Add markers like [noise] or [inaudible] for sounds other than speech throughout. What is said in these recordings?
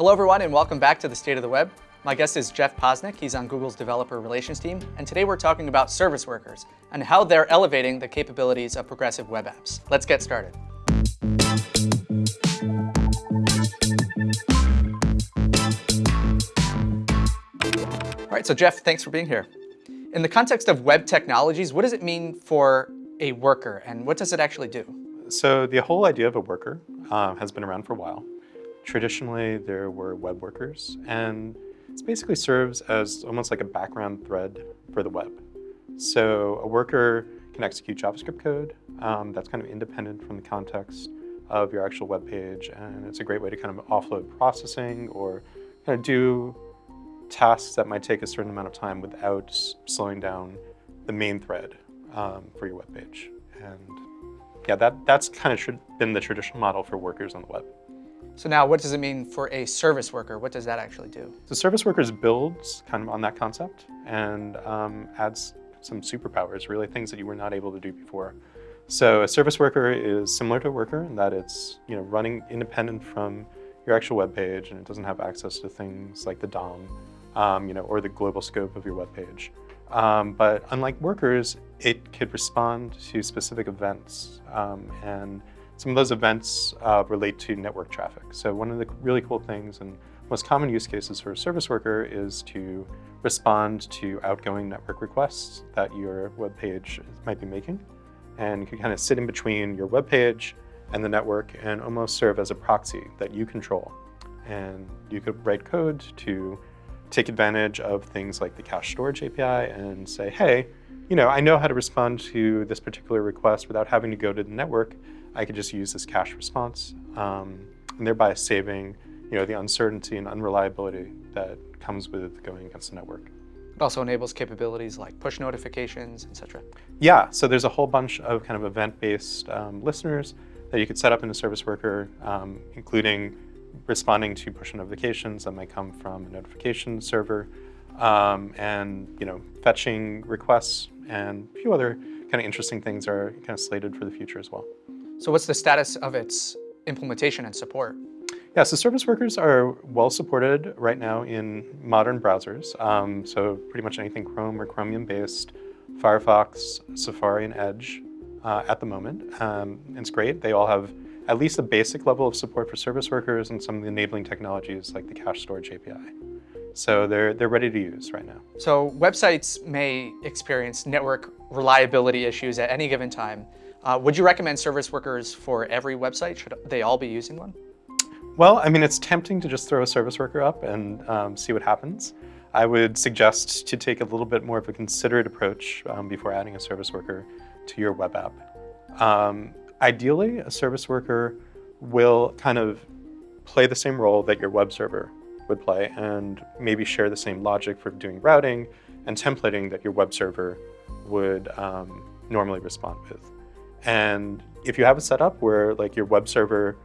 Hello everyone and welcome back to the State of the Web. My guest is Jeff Posnick. He's on Google's developer relations team. And today we're talking about service workers and how they're elevating the capabilities of progressive web apps. Let's get started. All right, so Jeff, thanks for being here. In the context of web technologies, what does it mean for a worker and what does it actually do? So the whole idea of a worker uh, has been around for a while. Traditionally, there were web workers, and it basically serves as almost like a background thread for the web. So a worker can execute JavaScript code um, that's kind of independent from the context of your actual web page, and it's a great way to kind of offload processing or kind of do tasks that might take a certain amount of time without slowing down the main thread um, for your web page. And yeah, that, that's kind of been the traditional model for workers on the web. So now what does it mean for a service worker? What does that actually do? So service workers builds kind of on that concept and um, adds some superpowers, really things that you were not able to do before. So a service worker is similar to a worker in that it's you know running independent from your actual web page and it doesn't have access to things like the DOM um, you know, or the global scope of your web page. Um, but unlike workers, it could respond to specific events. Um, and some of those events uh, relate to network traffic. So one of the really cool things and most common use cases for a service worker is to respond to outgoing network requests that your web page might be making. And you can kind of sit in between your web page and the network and almost serve as a proxy that you control. And you could write code to take advantage of things like the cache storage API and say, hey, you know, I know how to respond to this particular request without having to go to the network. I could just use this cache response, um, and thereby saving, you know, the uncertainty and unreliability that comes with going against the network. It also enables capabilities like push notifications, etc. Yeah, so there's a whole bunch of kind of event-based um, listeners that you could set up in a service worker, um, including responding to push notifications that might come from a notification server, um, and you know, fetching requests and a few other kind of interesting things are kind of slated for the future as well. So what's the status of its implementation and support? Yeah, so service workers are well supported right now in modern browsers. Um, so pretty much anything Chrome or Chromium based, Firefox, Safari, and Edge uh, at the moment. Um, it's great. They all have at least a basic level of support for service workers and some of the enabling technologies like the cache storage API. So they're, they're ready to use right now. So websites may experience network reliability issues at any given time. Uh, would you recommend service workers for every website? Should they all be using one? Well, I mean, it's tempting to just throw a service worker up and um, see what happens. I would suggest to take a little bit more of a considerate approach um, before adding a service worker to your web app. Um, Ideally, a service worker will kind of play the same role that your web server would play and maybe share the same logic for doing routing and templating that your web server would um, normally respond with. And if you have a setup where like your web server,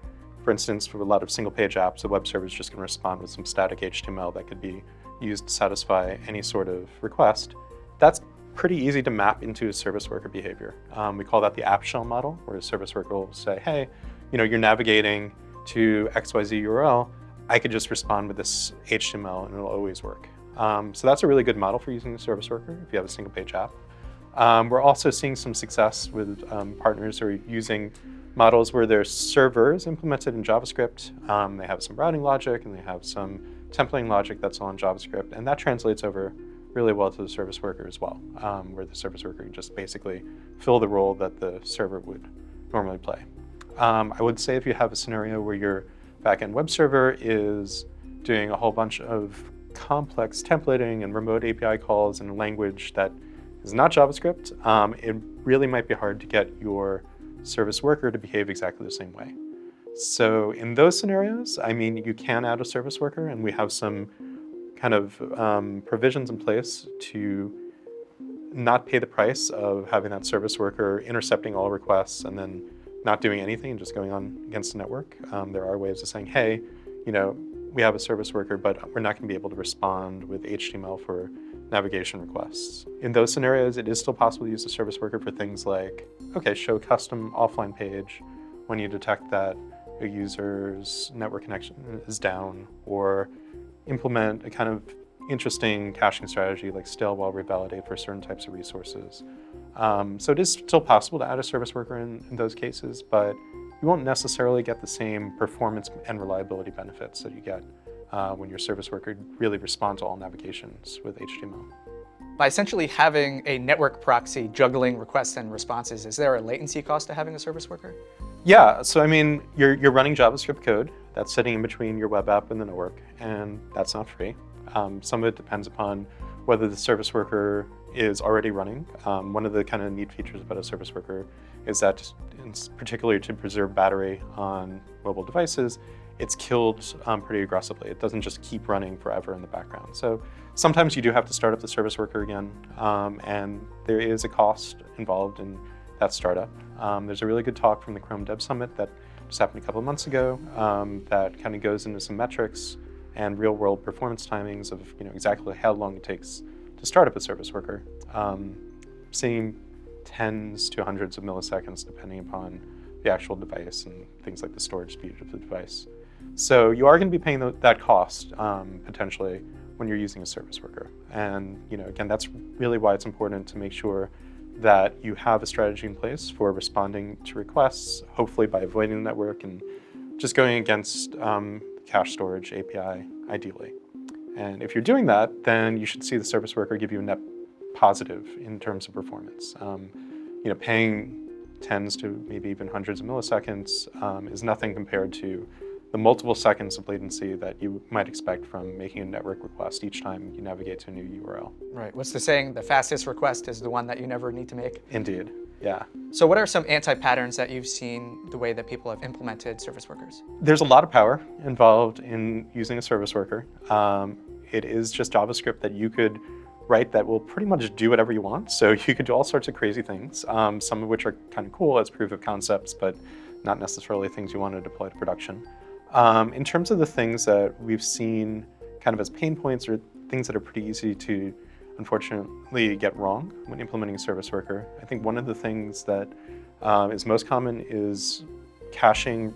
for instance, for a lot of single page apps, the web server is just gonna respond with some static HTML that could be used to satisfy any sort of request, that's pretty easy to map into a service worker behavior. Um, we call that the app shell model, where a service worker will say, hey, you know, you're navigating to XYZ URL, I could just respond with this HTML and it'll always work. Um, so that's a really good model for using a service worker if you have a single page app. Um, we're also seeing some success with um, partners who are using models where their servers implemented in JavaScript. Um, they have some routing logic and they have some templating logic that's all in JavaScript, and that translates over really well to the service worker as well, um, where the service worker can just basically fill the role that the server would normally play. Um, I would say if you have a scenario where your backend web server is doing a whole bunch of complex templating and remote API calls in a language that is not JavaScript, um, it really might be hard to get your service worker to behave exactly the same way. So in those scenarios, I mean, you can add a service worker and we have some kind of um, provisions in place to not pay the price of having that service worker intercepting all requests and then not doing anything and just going on against the network. Um, there are ways of saying, hey, you know, we have a service worker, but we're not going to be able to respond with HTML for navigation requests. In those scenarios, it is still possible to use a service worker for things like, okay, show custom offline page when you detect that a user's network connection is down or implement a kind of interesting caching strategy like stale while revalidate for certain types of resources. Um, so it is still possible to add a service worker in, in those cases, but you won't necessarily get the same performance and reliability benefits that you get uh, when your service worker really responds to all navigations with HTML. By essentially having a network proxy juggling requests and responses, is there a latency cost to having a service worker? Yeah, so I mean, you're, you're running JavaScript code that's sitting in between your web app and the network, and that's not free. Um, some of it depends upon whether the service worker is already running. Um, one of the kind of neat features about a service worker is that, particularly to preserve battery on mobile devices, it's killed um, pretty aggressively. It doesn't just keep running forever in the background. So sometimes you do have to start up the service worker again, um, and there is a cost involved in that startup. Um, there's a really good talk from the Chrome Dev Summit that just happened a couple of months ago um, that kind of goes into some metrics and real world performance timings of you know exactly how long it takes to start up a service worker. Um, seeing tens to hundreds of milliseconds depending upon the actual device and things like the storage speed of the device. So you are going to be paying the, that cost um, potentially when you're using a service worker. And you know, again, that's really why it's important to make sure that you have a strategy in place for responding to requests, hopefully by avoiding the network and just going against um, cache storage API, ideally. And if you're doing that, then you should see the service worker give you a net positive in terms of performance. Um, you know, paying tens to maybe even hundreds of milliseconds um, is nothing compared to the multiple seconds of latency that you might expect from making a network request each time you navigate to a new URL. Right. What's the saying? The fastest request is the one that you never need to make? Indeed. Yeah. So what are some anti-patterns that you've seen the way that people have implemented service workers? There's a lot of power involved in using a service worker. Um, it is just JavaScript that you could write that will pretty much do whatever you want. So [laughs] you could do all sorts of crazy things, um, some of which are kind of cool as proof of concepts, but not necessarily things you want to deploy to production. Um, in terms of the things that we've seen kind of as pain points or things that are pretty easy to unfortunately get wrong when implementing a service worker. I think one of the things that um, is most common is caching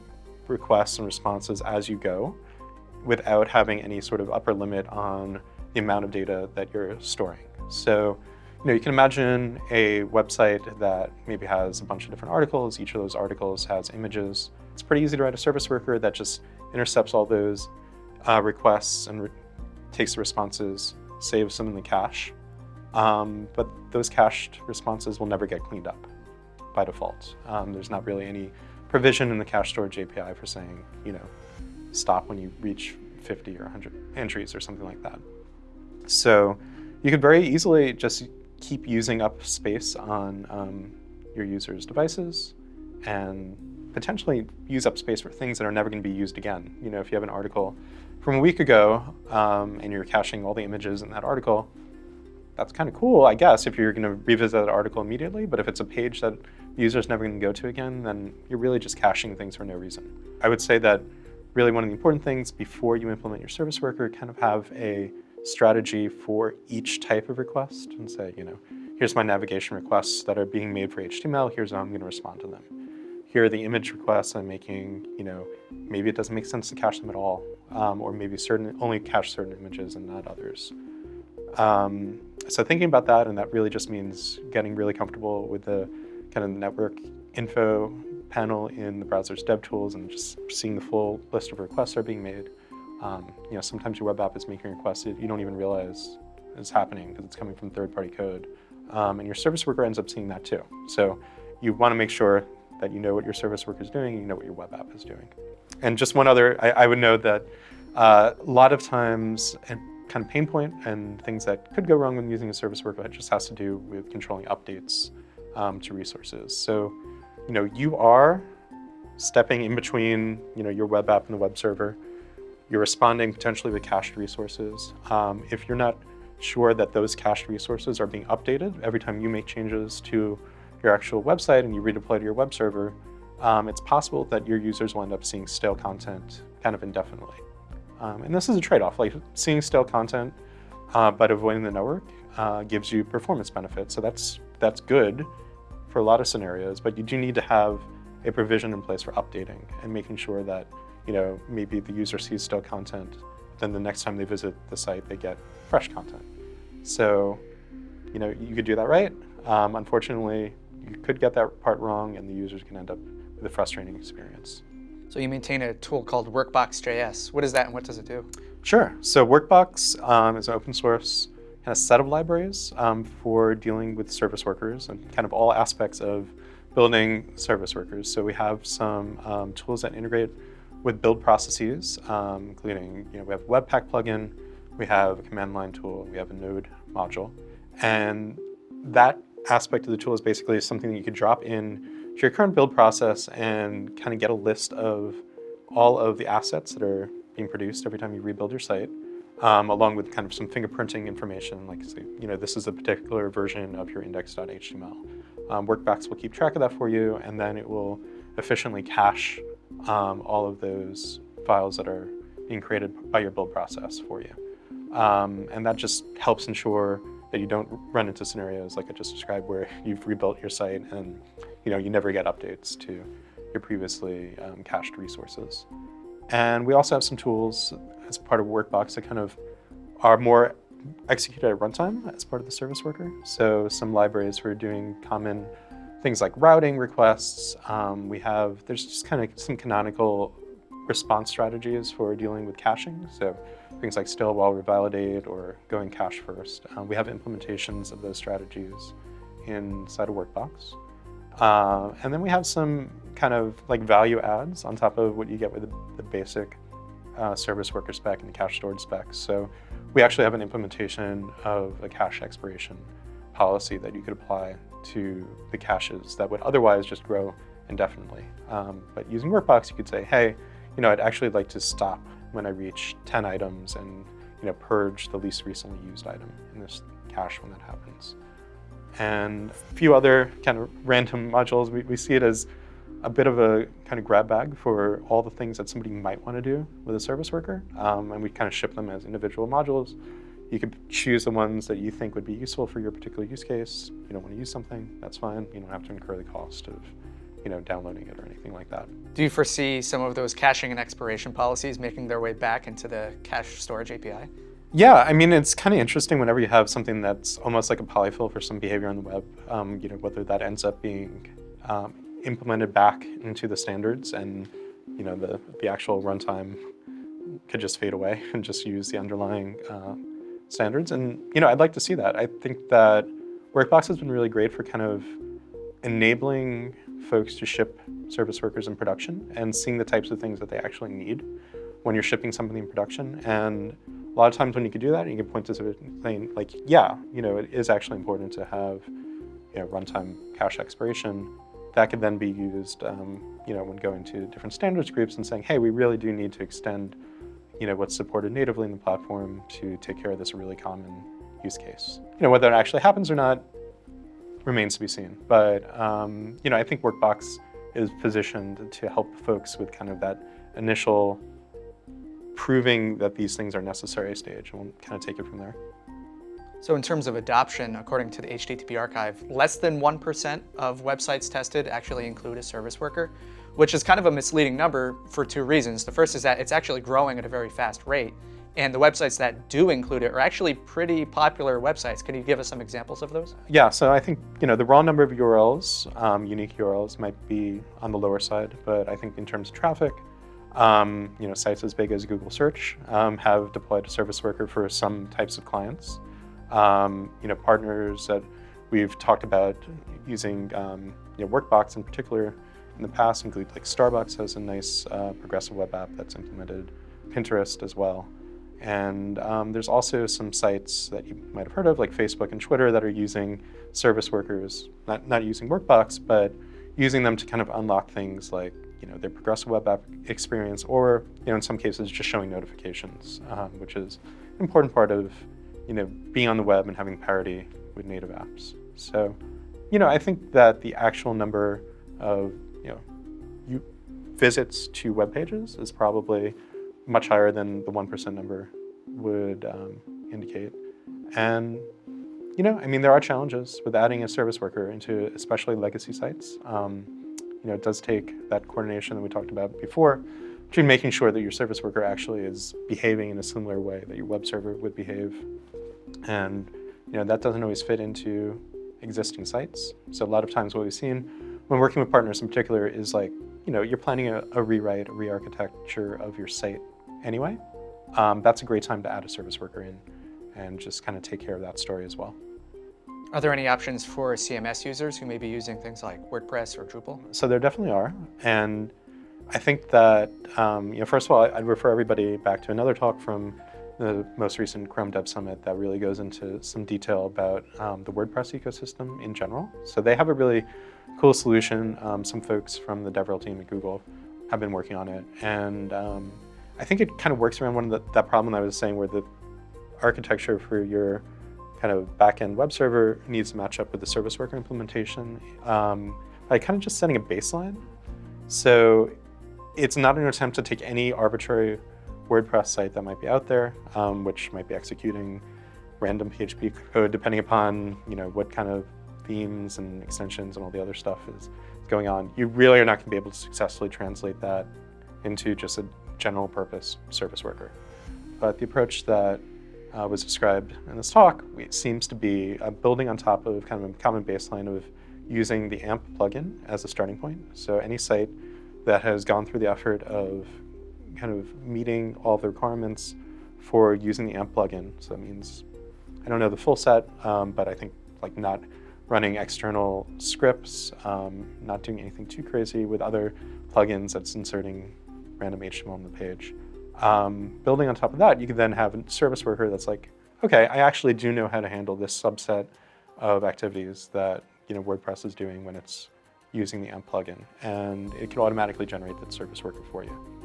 requests and responses as you go without having any sort of upper limit on the amount of data that you're storing. So, you know, you can imagine a website that maybe has a bunch of different articles. Each of those articles has images. It's pretty easy to write a service worker that just intercepts all those uh, requests and re takes the responses saves them in the cache. Um, but those cached responses will never get cleaned up by default. Um, there's not really any provision in the cache storage API for saying, you know, stop when you reach 50 or 100 entries or something like that. So you could very easily just keep using up space on um, your users' devices and potentially use up space for things that are never going to be used again. You know, if you have an article from a week ago um, and you're caching all the images in that article, that's kind of cool, I guess, if you're going to revisit that article immediately. But if it's a page that the user's never going to go to again, then you're really just caching things for no reason. I would say that really one of the important things before you implement your service worker, kind of have a strategy for each type of request and say, you know, here's my navigation requests that are being made for HTML, here's how I'm going to respond to them. Here are the image requests I'm making, you know, maybe it doesn't make sense to cache them at all um, or maybe certain only cache certain images and not others. Um, so thinking about that, and that really just means getting really comfortable with the kind of network info panel in the browser's DevTools and just seeing the full list of requests that are being made. Um, you know, sometimes your web app is making requests that you don't even realize is happening because it's coming from third-party code. Um, and your service worker ends up seeing that too. So you want to make sure that you know what your service worker is doing you know what your web app is doing. And just one other, I, I would note that uh, a lot of times, and kind of pain point and things that could go wrong when using a service worker just has to do with controlling updates um, to resources. So, you know, you are stepping in between, you know, your web app and the web server. You're responding potentially with cached resources. Um, if you're not sure that those cached resources are being updated every time you make changes to your actual website and you redeploy to your web server, um, it's possible that your users will end up seeing stale content kind of indefinitely. Um, and this is a trade-off, like seeing stale content uh, but avoiding the network uh, gives you performance benefits. So that's, that's good for a lot of scenarios, but you do need to have a provision in place for updating and making sure that, you know, maybe the user sees stale content, then the next time they visit the site, they get fresh content. So, you know, you could do that right. Um, unfortunately, you could get that part wrong and the users can end up with a frustrating experience. So you maintain a tool called Workbox.js. What is that and what does it do? Sure. So Workbox um, is an open source kind of set of libraries um, for dealing with service workers and kind of all aspects of building service workers. So we have some um, tools that integrate with build processes, um, including, you know, we have a Webpack plugin, we have a command line tool, we have a node module. And that aspect of the tool is basically something that you could drop in to your current build process and kind of get a list of all of the assets that are being produced every time you rebuild your site, um, along with kind of some fingerprinting information, like say, you know, this is a particular version of your index.html. Um, Workbox will keep track of that for you, and then it will efficiently cache um, all of those files that are being created by your build process for you. Um, and that just helps ensure that you don't run into scenarios like I just described where [laughs] you've rebuilt your site and you know you never get updates to your previously um, cached resources. And we also have some tools as part of Workbox that kind of are more executed at runtime as part of the service worker. So some libraries for doing common things like routing requests. Um, we have, there's just kind of some canonical response strategies for dealing with caching. So things like stale while revalidate or going cache first. Um, we have implementations of those strategies inside of Workbox. Uh, and then we have some kind of like value adds on top of what you get with the, the basic uh, service worker spec and the cache storage spec. So we actually have an implementation of a cache expiration policy that you could apply to the caches that would otherwise just grow indefinitely. Um, but using Workbox, you could say, hey, you know, I'd actually like to stop when I reach 10 items and you know, purge the least recently used item in this cache when that happens. And a few other kind of random modules, we, we see it as a bit of a kind of grab bag for all the things that somebody might want to do with a service worker. Um, and we kind of ship them as individual modules. You could choose the ones that you think would be useful for your particular use case. You don't want to use something, that's fine. You don't have to incur the cost of you know, downloading it or anything like that. Do you foresee some of those caching and expiration policies making their way back into the cache storage API? Yeah, I mean, it's kind of interesting whenever you have something that's almost like a polyfill for some behavior on the web, um, you know, whether that ends up being um, implemented back into the standards and, you know, the, the actual runtime could just fade away [laughs] and just use the underlying uh, standards. And, you know, I'd like to see that. I think that Workbox has been really great for kind of enabling folks to ship service workers in production and seeing the types of things that they actually need when you're shipping something in production. And a lot of times when you can do that, you can point to something like, yeah, you know, it is actually important to have you know, runtime cache expiration. That could then be used, um, you know, when going to different standards groups and saying, hey, we really do need to extend, you know, what's supported natively in the platform to take care of this really common use case. You know, whether it actually happens or not, remains to be seen. But um, you know, I think Workbox is positioned to help folks with kind of that initial proving that these things are necessary stage, and we'll kind of take it from there. So in terms of adoption, according to the HTTP archive, less than 1% of websites tested actually include a service worker, which is kind of a misleading number for two reasons. The first is that it's actually growing at a very fast rate. And the websites that do include it are actually pretty popular websites. Can you give us some examples of those? Yeah, so I think you know the raw number of URLs, um, unique URLs, might be on the lower side, but I think in terms of traffic, um, you know, sites as big as Google Search um, have deployed a service worker for some types of clients. Um, you know, partners that we've talked about using um, you know, Workbox in particular in the past include like Starbucks has a nice uh, progressive web app that's implemented, Pinterest as well. And um, there's also some sites that you might have heard of, like Facebook and Twitter, that are using service workers, not, not using Workbox, but using them to kind of unlock things like you know, their progressive web app experience, or you know, in some cases, just showing notifications, um, which is an important part of you know, being on the web and having parity with native apps. So, you know, I think that the actual number of you know, you, visits to web pages is probably much higher than the 1% number would um, indicate. And, you know, I mean, there are challenges with adding a service worker into especially legacy sites. Um, you know, it does take that coordination that we talked about before between making sure that your service worker actually is behaving in a similar way that your web server would behave. And you know, that doesn't always fit into existing sites. So a lot of times what we've seen when working with partners in particular is like, you know, you're planning a, a rewrite, a re-architecture of your site anyway. Um, that's a great time to add a service worker in and just kind of take care of that story as well. Are there any options for CMS users who may be using things like WordPress or Drupal? So there definitely are. And I think that, um, you know, first of all, I'd refer everybody back to another talk from the most recent Chrome Dev Summit that really goes into some detail about um, the WordPress ecosystem in general. So they have a really cool solution. Um, some folks from the DevRel team at Google have been working on it. And um, I think it kind of works around one of the, that problem I was saying where the architecture for your kind of backend web server needs to match up with the service worker implementation um, by kind of just setting a baseline. So it's not an attempt to take any arbitrary WordPress site that might be out there, um, which might be executing random PHP code depending upon you know what kind of themes and extensions and all the other stuff is going on. You really are not going to be able to successfully translate that into just a general purpose service worker. But the approach that uh, was described in this talk seems to be uh, building on top of kind of a common baseline of using the AMP plugin as a starting point. So any site that has gone through the effort of kind of meeting all the requirements for using the AMP plugin. So that means, I don't know the full set, um, but I think like not running external scripts, um, not doing anything too crazy with other plugins that's inserting random HTML on the page. Um, building on top of that, you can then have a service worker that's like, okay, I actually do know how to handle this subset of activities that you know WordPress is doing when it's using the AMP plugin, and it can automatically generate that service worker for you.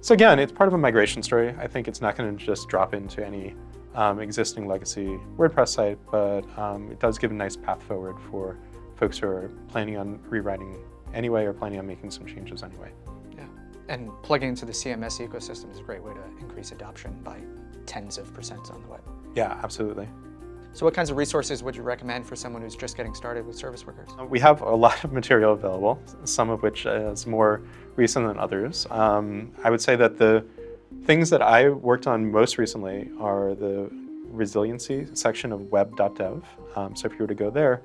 So again, it's part of a migration story. I think it's not going to just drop into any um, existing legacy WordPress site, but um, it does give a nice path forward for folks who are planning on rewriting anyway or planning on making some changes anyway. And plugging into the CMS ecosystem is a great way to increase adoption by tens of percents on the web. Yeah, absolutely. So what kinds of resources would you recommend for someone who's just getting started with service workers? We have a [laughs] lot of material available, some of which is more recent than others. Um, I would say that the things that I worked on most recently are the resiliency section of web.dev. Um, so if you were to go there,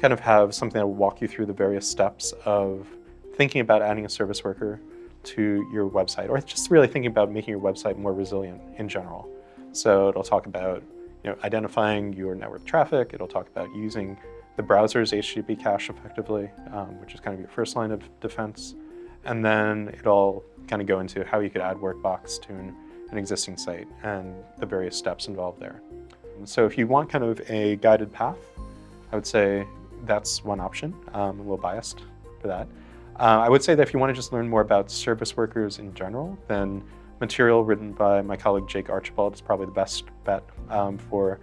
kind of have something that will walk you through the various steps of thinking about adding a service worker to your website, or just really thinking about making your website more resilient in general. So it'll talk about you know, identifying your network traffic. It'll talk about using the browser's HTTP cache effectively, um, which is kind of your first line of defense. And then it'll kind of go into how you could add Workbox to an, an existing site and the various steps involved there. So if you want kind of a guided path, I would say that's one option. Um, a little biased for that. Uh, I would say that if you want to just learn more about service workers in general, then material written by my colleague Jake Archibald is probably the best bet um, for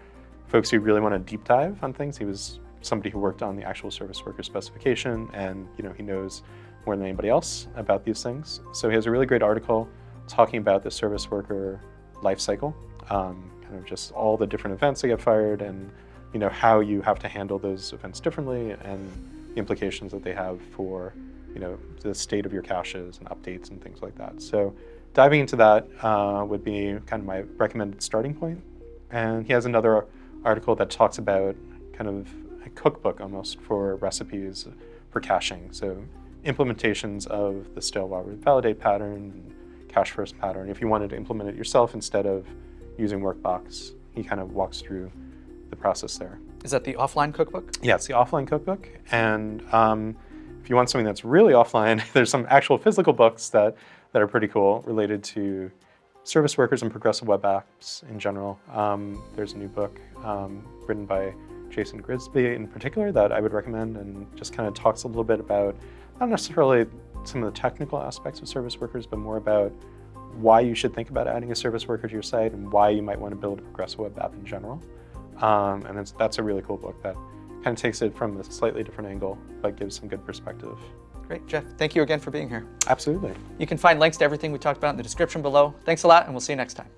folks who really want to deep dive on things. He was somebody who worked on the actual service worker specification and you know he knows more than anybody else about these things. So he has a really great article talking about the service worker life cycle, um, kind of just all the different events that get fired and you know how you have to handle those events differently and the implications that they have for you know the state of your caches and updates and things like that. So diving into that uh, would be kind of my recommended starting point. And he has another article that talks about kind of a cookbook almost for recipes for caching. So implementations of the stale while validate pattern, cache first pattern. If you wanted to implement it yourself instead of using Workbox, he kind of walks through the process there. Is that the offline cookbook? Yeah, it's the offline cookbook. And um, if you want something that's really offline, [laughs] there's some actual physical books that that are pretty cool related to service workers and progressive web apps in general. Um, there's a new book um, written by Jason Grigsby in particular that I would recommend and just kind of talks a little bit about not necessarily some of the technical aspects of service workers, but more about why you should think about adding a service worker to your site and why you might want to build a progressive web app in general. Um, and that's a really cool book that kind of takes it from a slightly different angle, but gives some good perspective. Great, Jeff. Thank you again for being here. Absolutely. You can find links to everything we talked about in the description below. Thanks a lot, and we'll see you next time.